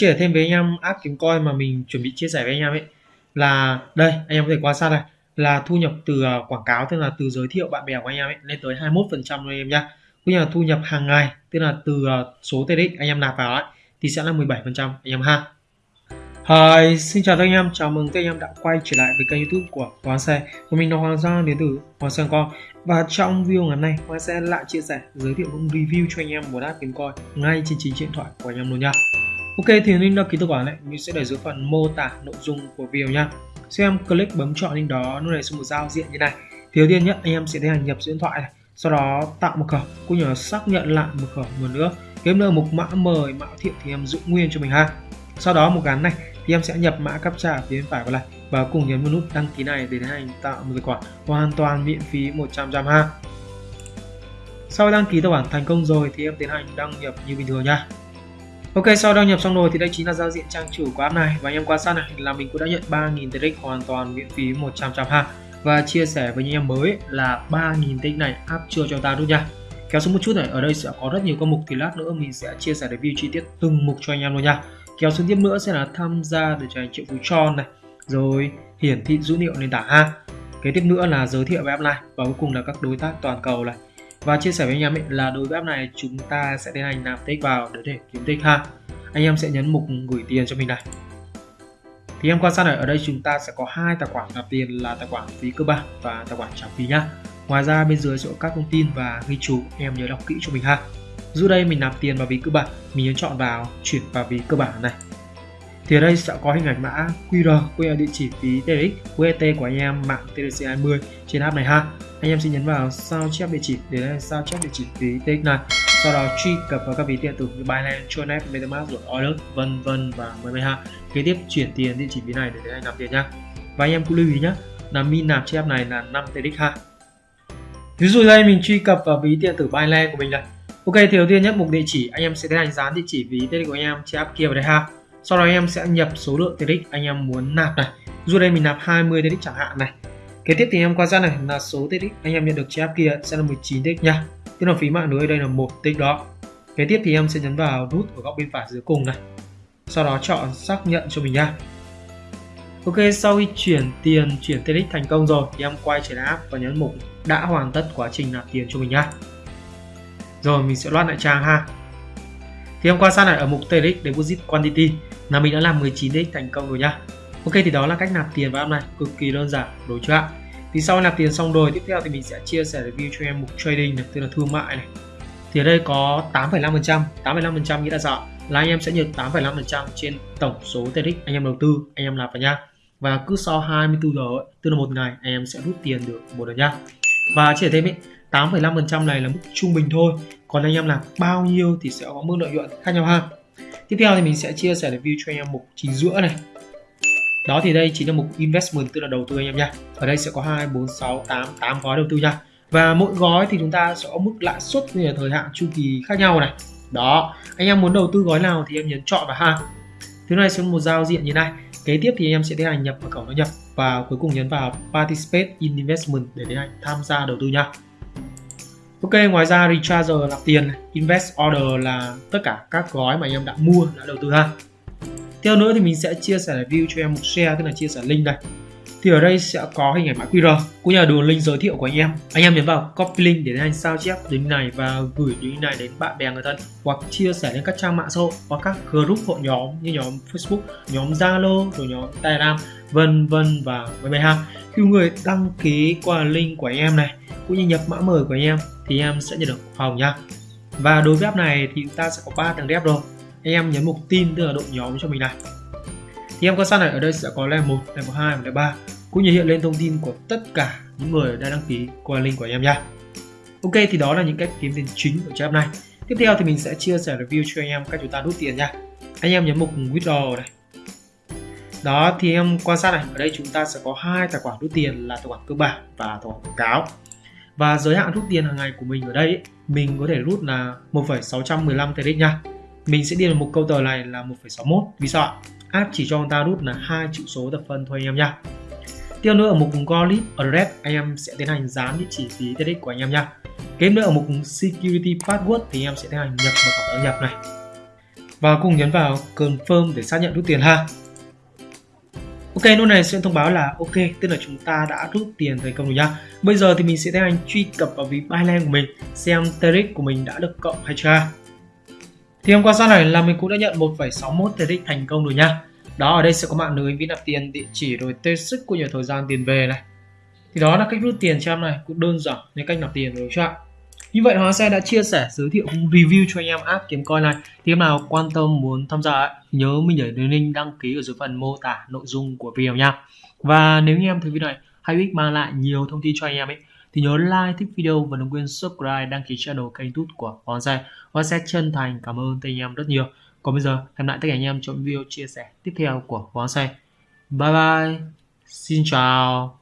chia sẻ thêm với anh em app kiếm coin mà mình chuẩn bị chia sẻ với anh em ấy là đây anh em có thể quan sát này là thu nhập từ quảng cáo tức là từ giới thiệu bạn bè của anh em ấy lên tới 21 phần trăm anh em nhá cũng như là thu nhập hàng ngày tức là từ số TRX anh em nạp vào ấy thì sẽ là 17 phần trăm anh em ha Hi, xin chào tất anh em, chào mừng tất anh em đã quay trở lại với kênh youtube của Hoàng Xe Của mình là Hoàng Giang đến từ Hoàng Xe Con Và trong video ngày nay, Hoàng Xe lại chia sẻ, giới thiệu cũng review cho anh em một app kiếm coin ngay trên chính điện thoại của anh em luôn nha Ok thì link đăng ký tài khoản này mình sẽ để dưới phần mô tả nội dung của video nha Xem click bấm chọn link đó nó này xuống một giao diện như này. Thì đầu tiên nhé, anh em sẽ tiến hành nhập số điện thoại này Sau đó tạo mật khẩu cũng như là xác nhận lại mật khẩu một nữa. Kiếm nữa mục mã mời mã thiệu thì em giữ nguyên cho mình ha. Sau đó một gắn này thì em sẽ nhập mã captcha phía bên phải vào này và cùng nhấn vào nút đăng ký này để tiến hành tạo một tài khoản hoàn toàn miễn phí 100 trăm ha. Sau đăng ký tài khoản thành công rồi thì em tiến hành đăng nhập như bình thường nha Ok, sau đăng nhập xong rồi thì đây chính là giao diện trang chủ của app này. Và anh em quan sát này, là mình cũng đã nhận 3.000 TRX hoàn toàn miễn phí 100 trăm ha. Và chia sẻ với những em mới là 3.000 TRX này app chưa cho ta đúng nha. Kéo xuống một chút này, ở đây sẽ có rất nhiều các mục thì lát nữa mình sẽ chia sẻ review chi tiết từng mục cho anh em luôn nha. Kéo xuống tiếp nữa sẽ là tham gia để trở thành triệu phú tròn này. Rồi, hiển thị dữ liệu nền tảng ha. Kế tiếp nữa là giới thiệu về app này. Và cuối cùng là các đối tác toàn cầu này và chia sẻ với anh em ấy là đối với app này chúng ta sẽ tiến hành nạp tích vào để, để kiếm tích ha. Anh em sẽ nhấn mục gửi tiền cho mình này. Thì em quan sát này ở đây chúng ta sẽ có hai tài khoản nạp tiền là tài khoản phí cơ bản và tài khoản trả phí nhá. Ngoài ra bên dưới sẽ có các thông tin và ghi chú em nhớ đọc kỹ cho mình ha. Dù đây mình nạp tiền vào ví cơ bản mình nhấn chọn vào chuyển vào ví cơ bản này thì ở đây sẽ có hình ảnh mã QR cũng là địa chỉ phí TRX UET của anh em mạng TRC20 trên app này ha. Anh em sẽ nhấn vào sao chép địa chỉ để đây sao chép địa chỉ phí TX này. Sau đó truy cập vào các ví điện tử như Binance, Tronet, MetaMask, rồi Order, vân vân và mười mấy ha. Kế tiếp chuyển tiền địa chỉ ví này để anh nạp tiền nhá. Và anh em cũng lưu ý nhé là min nạp trên app này là 5 TX ha. Ví dụ đây mình truy cập vào ví điện tử Binance của mình này. Ok thì đầu tiên nhất mục địa chỉ anh em sẽ tiến hành dán địa chỉ ví TX của anh em trên app kia vào đây ha sau đó anh em sẽ nhập số lượng TRX anh em muốn nạp này. Dù đây mình nạp 20 TRX chẳng hạn này. Kế tiếp thì em quan sát này là số TRX anh em nhận được trên app kia sẽ là 19 TRX nha. Tức là phí mạng lưới đây là một TRX đó. Kế tiếp thì em sẽ nhấn vào nút ở góc bên phải dưới cùng này. Sau đó chọn xác nhận cho mình nha. Ok, sau khi chuyển tiền, chuyển TRX thành công rồi thì em quay trở lại app và nhấn mục đã hoàn tất quá trình nạp tiền cho mình nhá. Rồi mình sẽ loát lại trang ha. Thì em quan sát lại ở mục TRX Deposit Quantity là mình đã làm 19 TRX thành công rồi nhá. Ok thì đó là cách nạp tiền vào app này, cực kỳ đơn giản đối chưa ạ? Thì sau nạp tiền xong rồi, tiếp theo thì mình sẽ chia sẻ review cho em mục trading này, tức là thương mại này. Thì ở đây có 8,5%, 8,5% nghĩa là sao? Là anh em sẽ nhận 8,5% trên tổng số TRX anh em đầu tư, anh em nạp vào nha và cứ sau 24 giờ ấy, tức là một ngày anh em sẽ rút tiền được một lần nhá và chỉ thêm ấy 8,5% này là mức trung bình thôi còn anh em làm bao nhiêu thì sẽ có mức lợi nhuận khác nhau ha tiếp theo thì mình sẽ chia sẻ review cho anh em mục chính giữa này. Đó thì đây chính là mục investment tức là đầu tư anh em nha. Ở đây sẽ có 2, 4, 6, 8, 8 gói đầu tư nha. Và mỗi gói thì chúng ta sẽ có mức lãi suất như là thời hạn chu kỳ khác nhau này. Đó anh em muốn đầu tư gói nào thì em nhấn chọn vào ha. Thứ này sẽ một giao diện như này. Kế tiếp thì em sẽ tiến hành nhập vào cổng nó nhập và cuối cùng nhấn vào participate in investment để tiến hành tham gia đầu tư nha. Ok, ngoài ra recharger là tiền, invest order là tất cả các gói mà anh em đã mua đã đầu tư ha. Theo nữa thì mình sẽ chia sẻ review cho em một share tức là chia sẻ link đây. Thì ở đây sẽ có hình ảnh mã QR cũng như là đường link giới thiệu của anh em. Anh em nhấn vào copy link để anh sao chép link này và gửi link này đến bạn bè người thân hoặc chia sẻ lên các trang mạng xã hội hoặc các group hội nhóm như nhóm Facebook nhóm Zalo rồi nhóm Telegram vân vân và vân vân ha. Khi người đăng ký qua link của anh em này cũng như nhập mã mời của anh em thì em sẽ nhận được phòng nha và đối với app này thì chúng ta sẽ có 3 tầng rep rồi anh em nhấn mục tin tức là đội nhóm cho mình này thì em quan sát này ở đây sẽ có level 1, level 2 và level 3 cũng như hiện lên thông tin của tất cả những người đã đăng ký qua link của em nha. Ok thì đó là những cách kiếm tiền chính của app này. Tiếp theo thì mình sẽ chia sẻ review cho anh em cách chúng ta rút tiền nha. Anh em nhấn mục withdraw này. Đó thì em quan sát này, ở đây chúng ta sẽ có hai tài khoản rút tiền là tài khoản cơ bản và tài khoản quảng cáo. Và giới hạn rút tiền hàng ngày của mình ở đây mình có thể rút là 1,615 TRX nha. Mình sẽ điền một câu tờ này là 1,61 vì sao ạ? app chỉ cho người ta rút là hai chữ số thập phân thôi anh em nha. Tiếp nữa ở mục Golip Address anh em sẽ tiến hành dán địa chỉ phí TRX của anh em nha. Kế nữa ở mục Security Password thì anh em sẽ tiến hành nhập mật khẩu đăng nhập này. Và cùng nhấn vào confirm để xác nhận rút tiền ha. Ok, lúc này sẽ thông báo là ok, tức là chúng ta đã rút tiền thành công rồi nhá. Bây giờ thì mình sẽ tiến hành truy cập vào ví Binance của mình xem TRX của mình đã được cộng hay chưa. Thì hôm qua sau này là mình cũng đã nhận 1,61 TRX thành công rồi nhá. Đó ở đây sẽ có mạng lưới ví nạp tiền, địa chỉ rồi tên sức của nhiều thời gian tiền về này. Thì đó là cách rút tiền cho em này, cũng đơn giản như cách nạp tiền rồi chưa ạ? Như vậy Hóa Xe đã chia sẻ, giới thiệu review cho anh em app kiếm coin này. Thì em nào quan tâm muốn tham gia nhớ mình để đường link đăng ký ở dưới phần mô tả nội dung của video nha. Và nếu như em thấy video này hay ích mang lại nhiều thông tin cho anh em ấy, thì nhớ like, thích video và đừng quên subscribe, đăng ký channel kênh tút của Hóa Xe. Hóa Xe chân thành cảm ơn anh em rất nhiều. Còn bây giờ, hẹn lại tất cả anh em trong video chia sẻ tiếp theo của Hóa Xe. Bye bye. Xin chào.